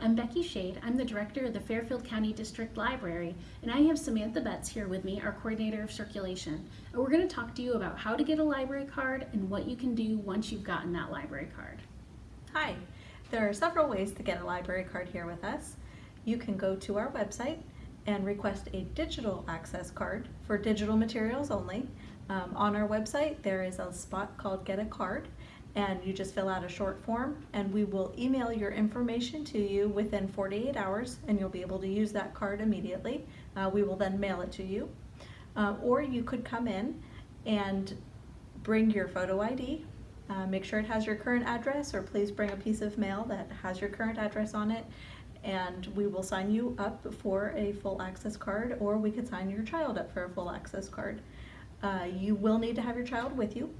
I'm Becky Shade. I'm the director of the Fairfield County District Library, and I have Samantha Betts here with me, our coordinator of circulation. And we're going to talk to you about how to get a library card and what you can do once you've gotten that library card. Hi, there are several ways to get a library card here with us. You can go to our website and request a digital access card for digital materials only. Um, on our website, there is a spot called Get a Card, and you just fill out a short form and we will email your information to you within 48 hours and you'll be able to use that card immediately. Uh, we will then mail it to you. Uh, or you could come in and bring your photo ID, uh, make sure it has your current address or please bring a piece of mail that has your current address on it and we will sign you up for a full access card or we could sign your child up for a full access card. Uh, you will need to have your child with you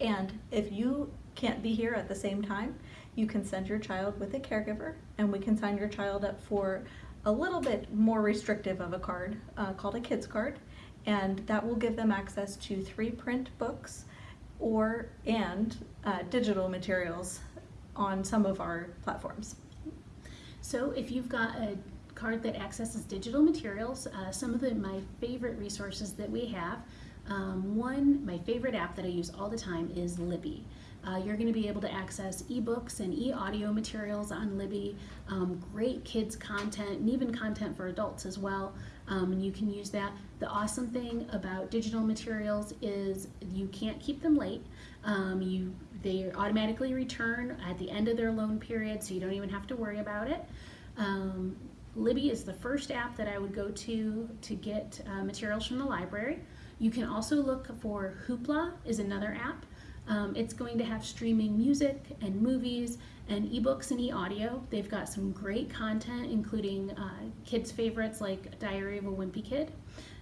and if you can't be here at the same time, you can send your child with a caregiver and we can sign your child up for a little bit more restrictive of a card uh, called a kids card and that will give them access to three print books or and uh, digital materials on some of our platforms. So if you've got a card that accesses digital materials, uh, some of the, my favorite resources that we have um, one, my favorite app that I use all the time is Libby. Uh, you're going to be able to access ebooks and e-audio materials on Libby, um, great kids content and even content for adults as well. Um, and you can use that. The awesome thing about digital materials is you can't keep them late. Um, you They automatically return at the end of their loan period so you don't even have to worry about it. Um, Libby is the first app that I would go to to get uh, materials from the library. You can also look for Hoopla is another app. Um, it's going to have streaming music and movies and ebooks and e-audio. They've got some great content, including uh, kids' favorites like Diary of a Wimpy Kid.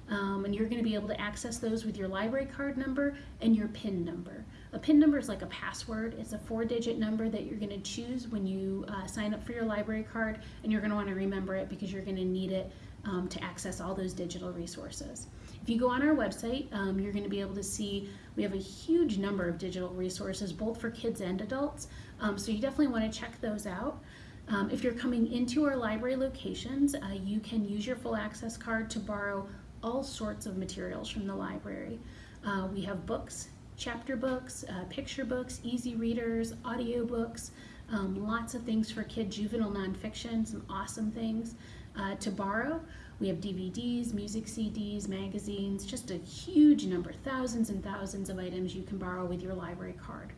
Um, and you're going to be able to access those with your library card number and your PIN number. A PIN number is like a password. It's a four-digit number that you're going to choose when you uh, sign up for your library card, and you're going to want to remember it because you're going to need it um, to access all those digital resources. If you go on our website, um, you're going to be able to see we have a huge number of digital resources, both for kids and adults. Um, so you definitely want to check those out. Um, if you're coming into our library locations, uh, you can use your full access card to borrow all sorts of materials from the library. Uh, we have books, chapter books, uh, picture books, easy readers, audio books, um, lots of things for kid juvenile nonfiction, some awesome things uh, to borrow. We have DVDs, music CDs, magazines, just a huge number, thousands and thousands of items you can borrow with your library card.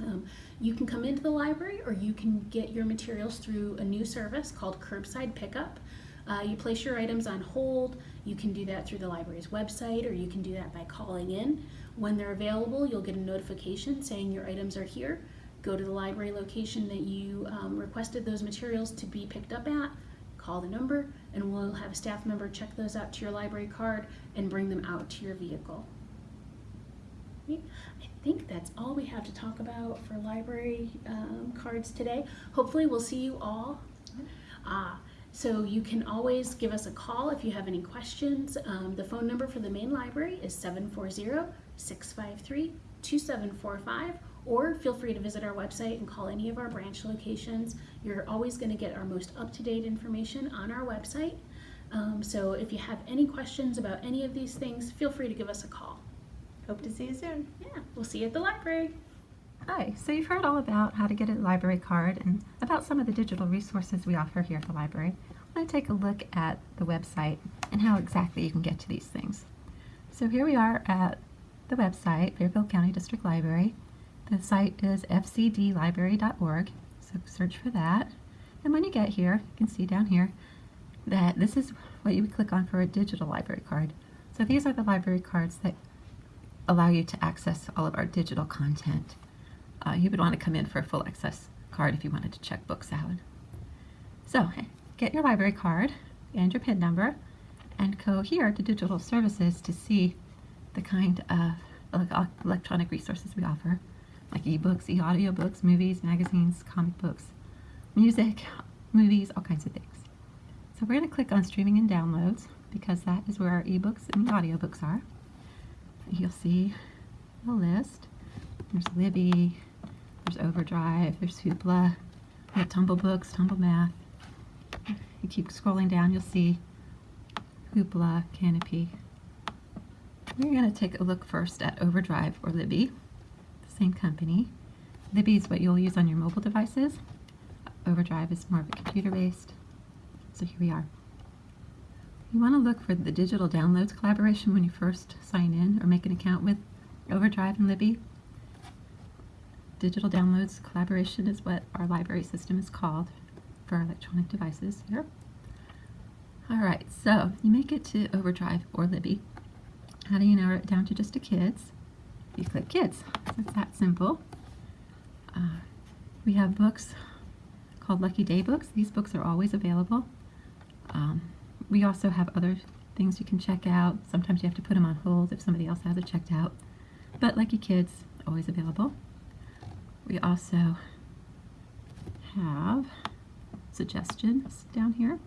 Um, you can come into the library or you can get your materials through a new service called Curbside Pickup. Uh, you place your items on hold. You can do that through the library's website or you can do that by calling in. When they're available, you'll get a notification saying your items are here. Go to the library location that you um, requested those materials to be picked up at, call the number and we'll have a staff member check those out to your library card and bring them out to your vehicle. I think that's all we have to talk about for library um, cards today. Hopefully we'll see you all. Uh, so you can always give us a call if you have any questions. Um, the phone number for the main library is 740-653-2745 or feel free to visit our website and call any of our branch locations. You're always going to get our most up-to-date information on our website. Um, so if you have any questions about any of these things, feel free to give us a call. Hope to see you soon. Yeah, we'll see you at the library. Hi, so you've heard all about how to get a library card and about some of the digital resources we offer here at the library. I want to take a look at the website and how exactly you can get to these things. So here we are at the website, Fairfield County District Library. The site is fcdlibrary.org, so search for that. And when you get here, you can see down here that this is what you would click on for a digital library card. So these are the library cards that allow you to access all of our digital content. Uh, you would want to come in for a full access card if you wanted to check books out. So get your library card and your PIN number and go here to digital services to see the kind of electronic resources we offer like ebooks, e-audiobooks, movies, magazines, comic books, music, movies, all kinds of things. So we're going to click on streaming and downloads because that is where our ebooks and the audiobooks are. You'll see a list. There's Libby, there's Overdrive, there's Hoopla, have Tumble Books, Tumble Math. You keep scrolling down, you'll see Hoopla, Kanopy. We're going to take a look first at Overdrive or Libby, the same company. Libby is what you'll use on your mobile devices. Overdrive is more of a computer based. So here we are. You want to look for the digital downloads collaboration when you first sign in or make an account with Overdrive and Libby. Digital downloads collaboration is what our library system is called for electronic devices here. Alright, so you make it to Overdrive or Libby. How do you narrow it down to just to kids? You click kids. It's that simple. Uh, we have books called Lucky Day books. These books are always available. Um, we also have other things you can check out. Sometimes you have to put them on hold if somebody else has it checked out. But Lucky Kids, always available. We also have suggestions down here.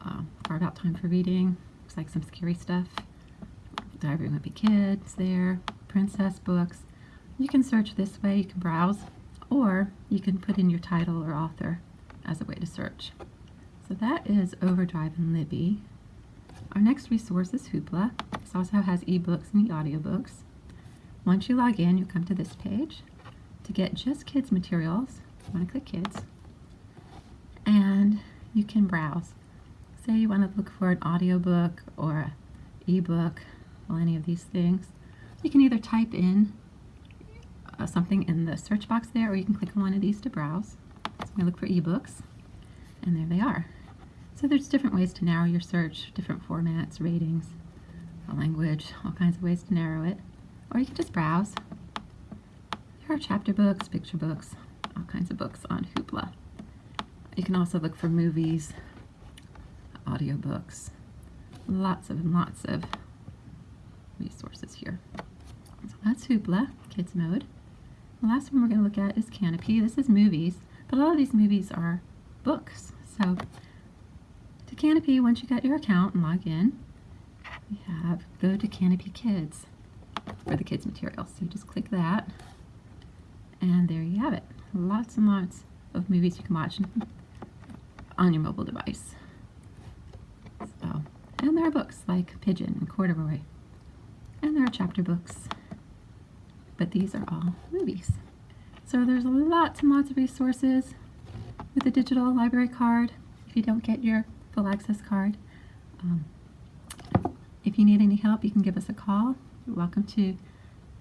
Um, Far about time for reading. Looks like some scary stuff. Diary of Wimpy Kids there. Princess books. You can search this way. You can browse, or you can put in your title or author as a way to search. So that is Overdrive and Libby. Our next resource is Hoopla. This also has ebooks and e-audiobooks. Once you log in, you'll come to this page. To get just kids materials, you want to click kids, and you can browse. Say you want to look for an audiobook or ebook, well, any of these things. You can either type in uh, something in the search box there, or you can click on one of these to browse. So I'm going to look for ebooks, and there they are. So there's different ways to narrow your search, different formats, ratings, language, all kinds of ways to narrow it. Or you can just browse. Chapter books, picture books, all kinds of books on Hoopla. You can also look for movies, audiobooks, lots of and lots of resources here. So that's Hoopla, kids mode. The last one we're going to look at is Kanopy. This is movies, but a lot of these movies are books. So to Kanopy, once you got your account and log in, we have go to Kanopy Kids for the kids material. So you just click that, and there you have it. Lots and lots of movies you can watch on your mobile device. So, and there are books like Pigeon and Corduroy, and there are chapter books, but these are all movies. So there's lots and lots of resources with the digital library card if you don't get your full access card. Um, if you need any help, you can give us a call. You're welcome to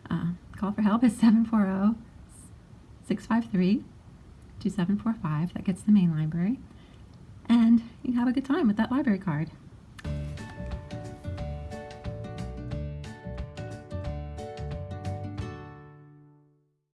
uh, call for help. It's 740 653 2745. That gets the main library. And you have a good time with that library card.